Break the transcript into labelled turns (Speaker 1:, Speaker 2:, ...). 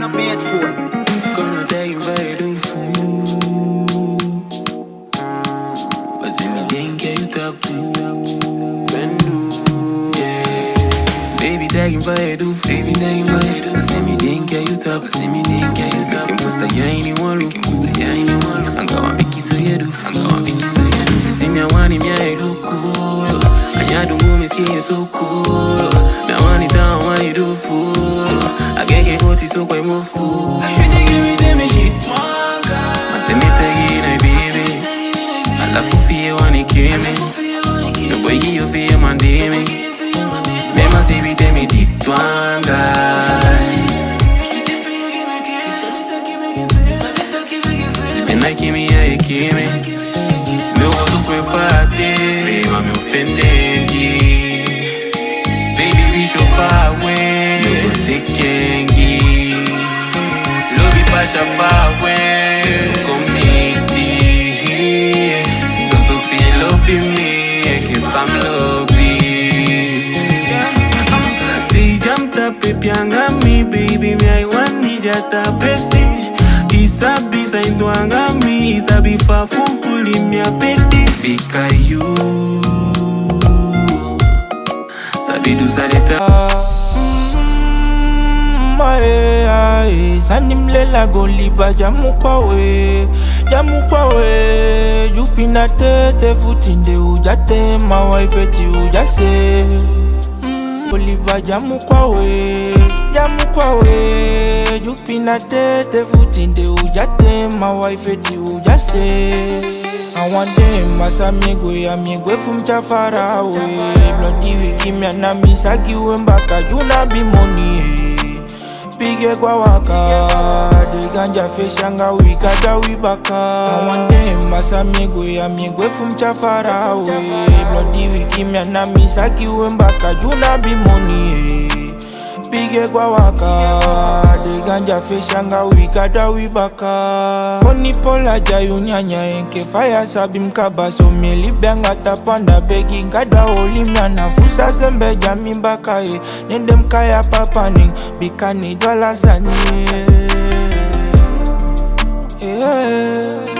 Speaker 1: headphone.
Speaker 2: Gonna vai do fool. Mas se me tem que eu tapu. Baby tagging vai do Baby tagging vai do Se me tem que eu tapu. Se me tem que eu tapu. Quem posta ya anyone look. Quem posta ya anyone look. Angawa miki so yedu. Angawa miki so yedu. Se me awani mi aidu cool. Anyadu ngumi skinny so cool. Me awani down wani do fool. Agege koti so kwa mufu. She take everything me shit. Matemi tagi na baby. Alafu fie wani kimi. No boy give you fie mandimi. Mema si bite mi ditwanga. Sipenda kimi ya ikimi. Me wazo kwefate. Beba me ofendengi. Love you pasha far away. No committee. So so feel up in me. If I'm lobby. They jumped up pianga me baby me I want me jata pesi Isabi sa indwanga mi Isabi fa funkuli mi apeti Bika you Sabi du saleta
Speaker 3: Mae, ae, sanimlela goliba jamukwawe jamukwawe jupina tete futinde ujate mawaifeti ujase. Mm, goliba jamukwawe jamukwawe jupina tete futinde ujate mawaifeti ujase. Awande masamigwe amigwe fumchafarawe blodi wikimya na misakiwe mpaka juna bimonie tupige kwa waka diganja fishanga wikata wibaka awande masa migwe ya migwefu mchafarawe. Blodi wikimya na misakiwe mbaka juna bimoni eh. Pige kwa waka. Diganja feshanga wikada wibaka konipola jayunyanya enke. Faya sabi mkaba someli benga tapanda begi. Nkada olimya nafusa sembe jami mbaka ye nende mkaya papaning bikani dwala zani yeah.